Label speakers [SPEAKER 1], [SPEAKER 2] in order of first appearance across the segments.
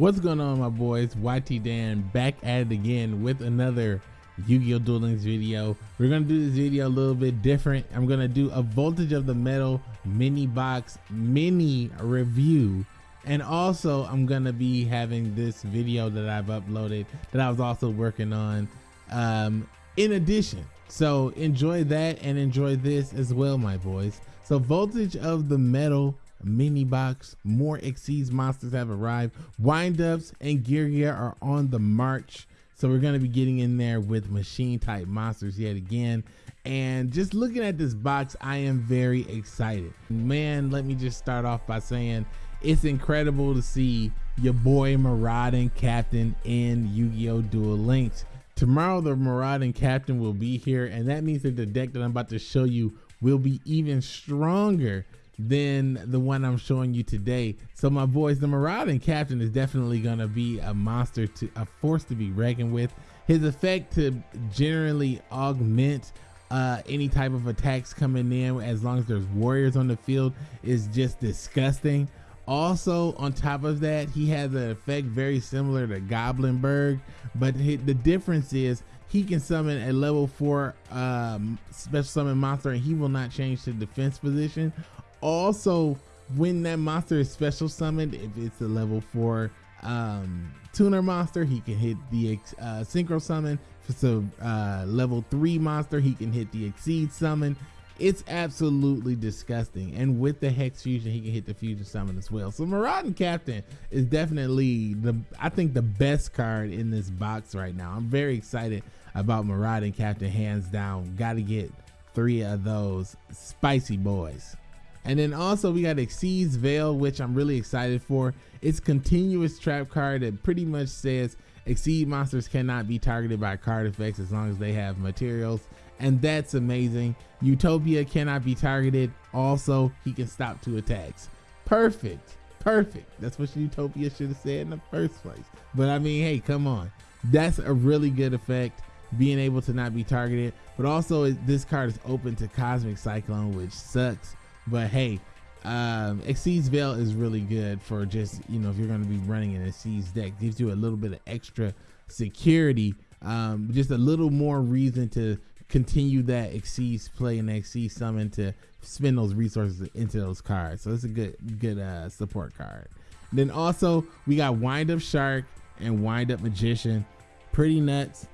[SPEAKER 1] What's going on, my boys? YT Dan back at it again with another Yu-Gi-Oh! Duel video. We're gonna do this video a little bit different. I'm gonna do a Voltage of the Metal mini box mini review. And also, I'm gonna be having this video that I've uploaded that I was also working on um, in addition. So enjoy that and enjoy this as well, my boys. So Voltage of the Metal mini box. More Exceeds monsters have arrived. Windups and Gear Gear are on the march. So we're going to be getting in there with machine type monsters yet again. And just looking at this box, I am very excited. Man, let me just start off by saying it's incredible to see your boy Marauding Captain in Yu-Gi-Oh! Duel Links. Tomorrow the Marauding Captain will be here and that means that the deck that I'm about to show you will be even stronger than the one I'm showing you today. So my boys, the Marauding Captain is definitely gonna be a monster to a force to be reckoned with. His effect to generally augment uh, any type of attacks coming in as long as there's warriors on the field is just disgusting. Also, on top of that, he has an effect very similar to Goblin Goblindbergh, but the difference is he can summon a level four um, special summon monster and he will not change to defense position also when that monster is special summoned if it's a level four um tuner monster he can hit the uh, synchro summon. If it's a uh, level three monster he can hit the exceed summon. It's absolutely disgusting. And with the hex fusion he can hit the fusion summon as well. So marauding captain is definitely the i think the best card in this box right now. I'm very excited about marauding captain hands down. Gotta get three of those spicy boys and then also we got Xyz Veil, which I'm really excited for. It's continuous trap card that pretty much says Exceed monsters cannot be targeted by card effects as long as they have materials. And that's amazing. Utopia cannot be targeted. Also, he can stop two attacks. Perfect. Perfect. That's what Utopia should have said in the first place. But I mean, hey, come on. That's a really good effect being able to not be targeted. But also, this card is open to Cosmic Cyclone, which sucks but hey, um, Xyz Veil is really good for just, you know, if you're going to be running an Xyz deck, gives you a little bit of extra security, um, just a little more reason to continue that Exceeds play and Xyz summon to spend those resources into those cards. So it's a good, good uh, support card. Then also we got Wind Up Shark and Wind Up Magician. Pretty nuts.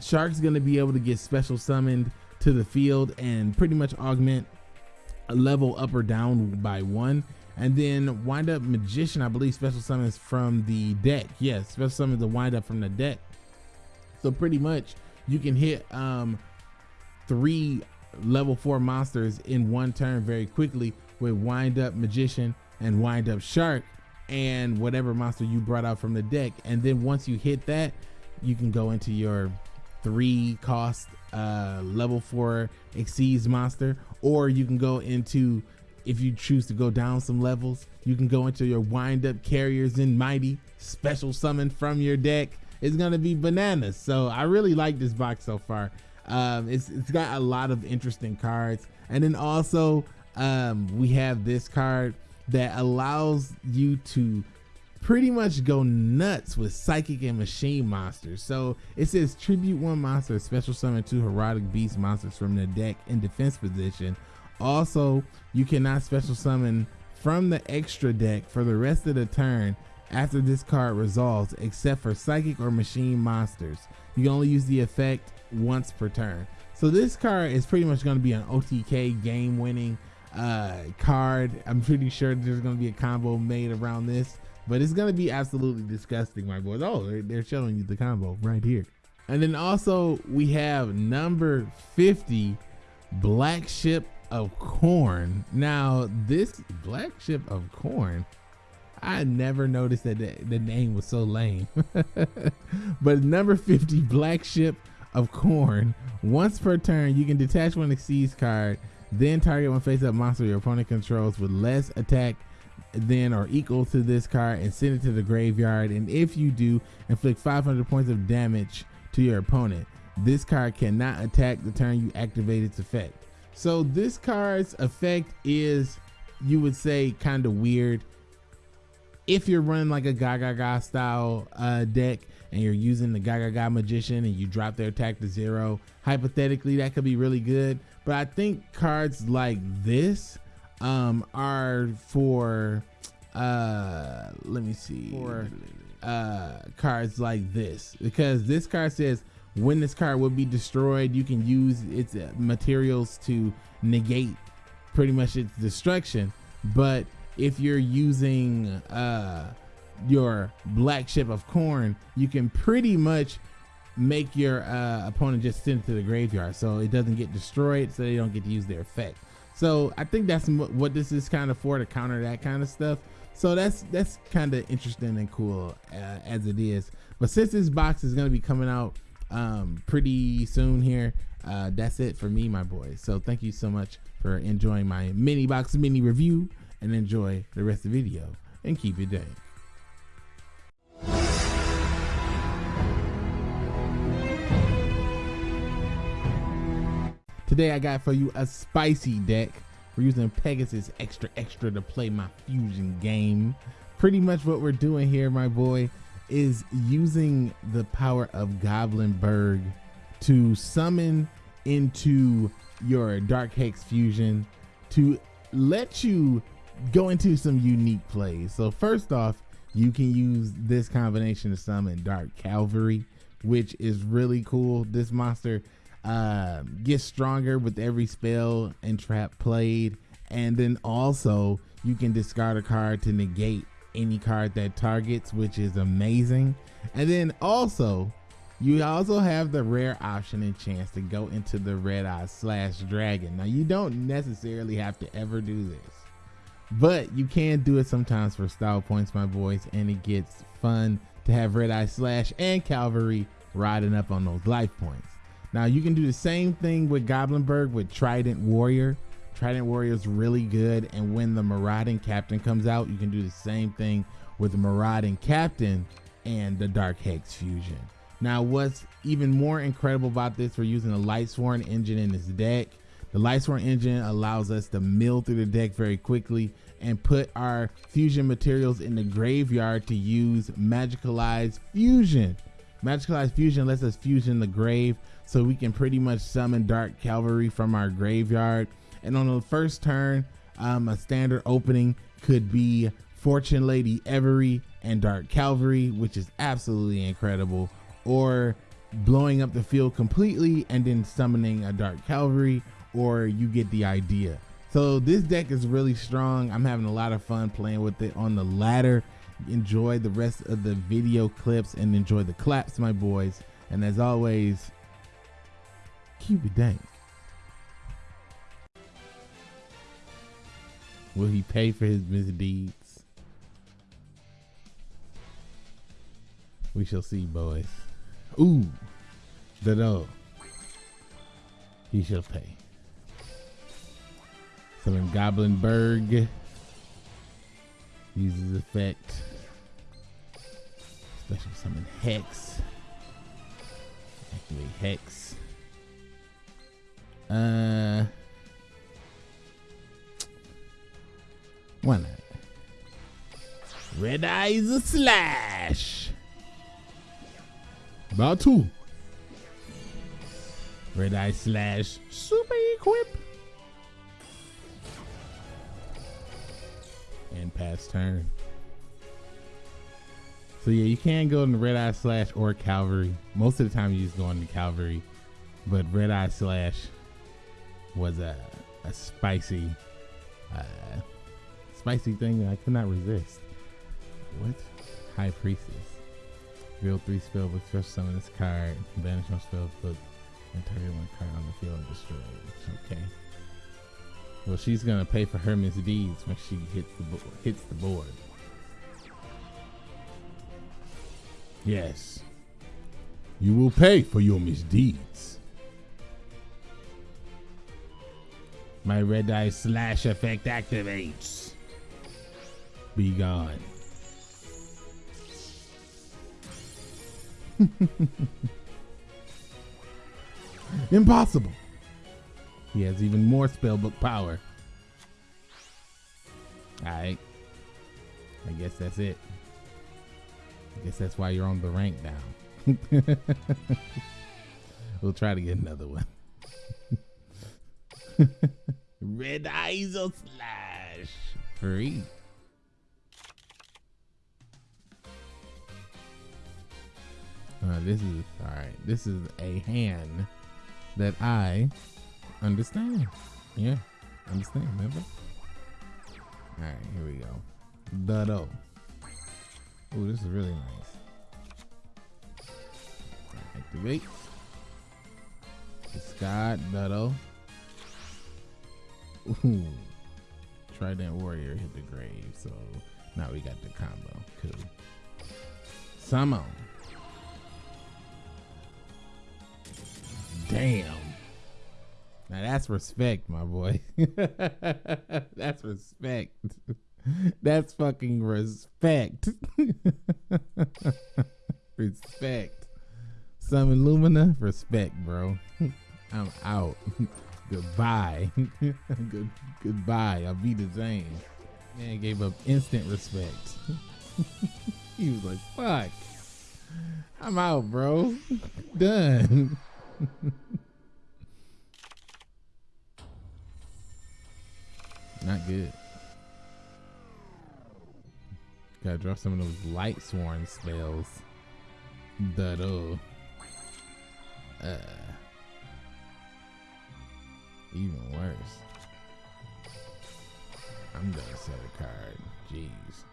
[SPEAKER 1] Shark's going to be able to get special summoned to the field and pretty much augment level up or down by one. And then wind up magician, I believe special summons from the deck. Yes, special summons the wind up from the deck. So pretty much you can hit um, three level four monsters in one turn very quickly with wind up magician and wind up shark and whatever monster you brought out from the deck. And then once you hit that, you can go into your three cost uh, level four exceeds monster, or you can go into if you choose to go down some levels, you can go into your wind up carrier Zenmaity special summon from your deck. It's gonna be bananas. So I really like this box so far. Um, it's it's got a lot of interesting cards, and then also um, we have this card that allows you to pretty much go nuts with psychic and machine monsters. So it says tribute one monster, special summon two heroic beast monsters from the deck in defense position. Also, you cannot special summon from the extra deck for the rest of the turn after this card resolves, except for psychic or machine monsters. You can only use the effect once per turn. So this card is pretty much going to be an OTK game winning uh, card. I'm pretty sure there's going to be a combo made around this but it's gonna be absolutely disgusting, my boys. Oh, they're, they're showing you the combo right here. And then also we have number 50, Black Ship of Corn. Now this Black Ship of Corn, I never noticed that the, the name was so lame. but number 50, Black Ship of Corn. Once per turn, you can detach one Xyz card, then target one face-up monster your opponent controls with less attack then are equal to this card and send it to the graveyard. And if you do, inflict 500 points of damage to your opponent. This card cannot attack the turn you activate its effect. So this card's effect is, you would say, kind of weird. if you're running like a Gaga style uh, deck and you're using the Gaga Magician and you drop their attack to zero, hypothetically that could be really good. But I think cards like this um, are for uh, let me see for uh, cards like this because this card says when this card will be destroyed, you can use its uh, materials to negate pretty much its destruction. But if you're using uh, your black ship of corn, you can pretty much make your uh, opponent just send it to the graveyard so it doesn't get destroyed so they don't get to use their effect. So I think that's what this is kind of for to counter that kind of stuff. So that's that's kind of interesting and cool uh, as it is. But since this box is going to be coming out um, pretty soon here, uh, that's it for me, my boys. So thank you so much for enjoying my mini box mini review and enjoy the rest of the video and keep it day. Today I got for you a spicy deck. We're using Pegasus Extra Extra to play my fusion game. Pretty much what we're doing here, my boy, is using the power of Goblindbergh to summon into your Dark Hex fusion to let you go into some unique plays. So first off, you can use this combination to summon Dark Cavalry, which is really cool. This monster uh, gets stronger with every spell and trap played. And then also you can discard a card to negate any card that targets, which is amazing. And then also you also have the rare option and chance to go into the red eye slash dragon. Now you don't necessarily have to ever do this, but you can do it sometimes for style points, my boys, and it gets fun to have red eye slash and cavalry riding up on those life points. Now you can do the same thing with Goblindbergh with Trident Warrior. Trident Warrior is really good, and when the Marauding Captain comes out, you can do the same thing with the Marauding Captain and the Dark Hex Fusion. Now, what's even more incredible about this, we're using the Lightsworn engine in this deck. The Lightsworn engine allows us to mill through the deck very quickly and put our fusion materials in the graveyard to use Magicalized Fusion. Magicalized Fusion lets us fusion the grave so we can pretty much summon Dark Cavalry from our graveyard. And on the first turn, um, a standard opening could be Fortune Lady Every and Dark Cavalry, which is absolutely incredible. Or blowing up the field completely and then summoning a Dark Cavalry, or you get the idea. So this deck is really strong. I'm having a lot of fun playing with it on the ladder. Enjoy the rest of the video clips and enjoy the claps, my boys. And as always, keep it dank. Will he pay for his misdeeds? We shall see, boys. Ooh, the dog. He shall pay. So Summon Goblindbergh uses effect. Special summon Hex. Activate Hex. Uh, why not? Red Eyes Slash. About two. Red Eye Slash Super Equip. And pass turn. So yeah, you can go into Red Eye Slash or Cavalry. Most of the time you just go into Cavalry. But Red Eye Slash was a, a spicy, uh, spicy thing that I could not resist. What? High Priestess. Real three spell book, special summon this card, banish one spell book, and target one card on the field and destroy it. Okay. Well, she's gonna pay for her misdeeds when she hits the hits the board. Yes. You will pay for your misdeeds. My red eye slash effect activates. Be gone. Impossible. He has even more spellbook power. Alright. I guess that's it. I guess that's why you're on the rank now. we'll try to get another one. Red eyes or slash free. Uh, this is all right. This is a hand that I understand. Yeah, understand. Remember? All right, here we go. Duddo. Oh, this is really nice. Activate. Scott Duddo. Ooh. Trident Warrior hit the grave, so now we got the combo. Cool. Summon. Damn. Now that's respect, my boy. that's respect. That's fucking respect. respect. Some Lumina, respect, bro. I'm out. goodbye. Good goodbye. I'll be the same. Man gave up instant respect. he was like, fuck. I'm out, bro. Done. Not good. Gotta drop some of those light sworn spells. That uh, uh even worse. I'm gonna set a card. Jeez.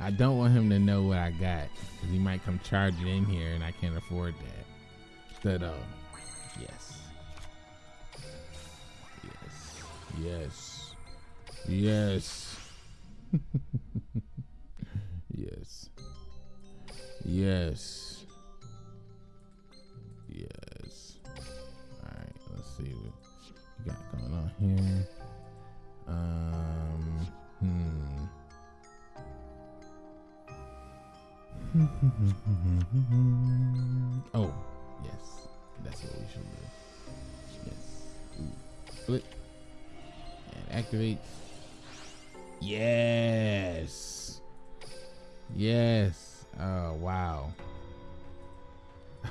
[SPEAKER 1] I don't want him to know what I got because he might come charging in here and I can't afford that. That uh, yes, yes, yes, yes, yes, yes, yes.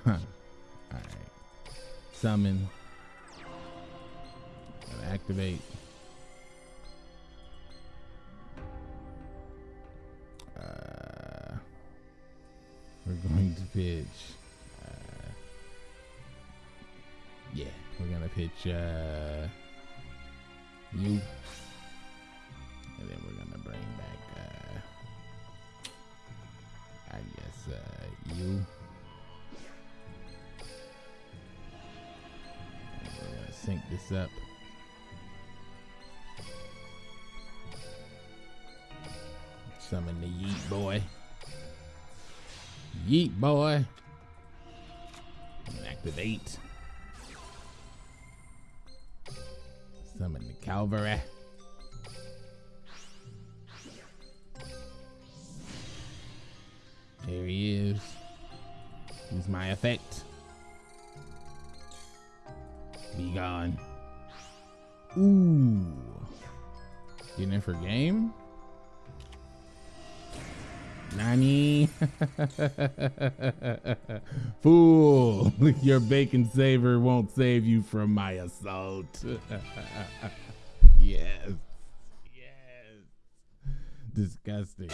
[SPEAKER 1] Alright. Summon. And activate. Uh, we're going to pitch. Uh, yeah, we're gonna pitch uh, you, sync this up. Summon the yeet boy. Yeet boy. Activate. Summon the cavalry. There he is. Use my effect. Be gone. Ooh. Getting in for game? Nani? Fool, your bacon saver won't save you from my assault. yes. Yes. Disgusting.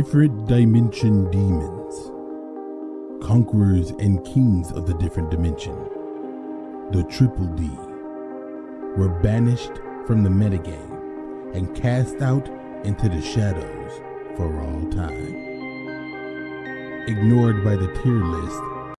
[SPEAKER 2] Different Dimension Demons. Conquerors and kings of the different dimension. The Triple D. Were banished from the metagame and cast out into the shadows for all time. Ignored by the tier list